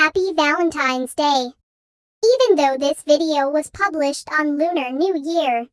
Happy Valentine's Day! Even though this video was published on Lunar New Year,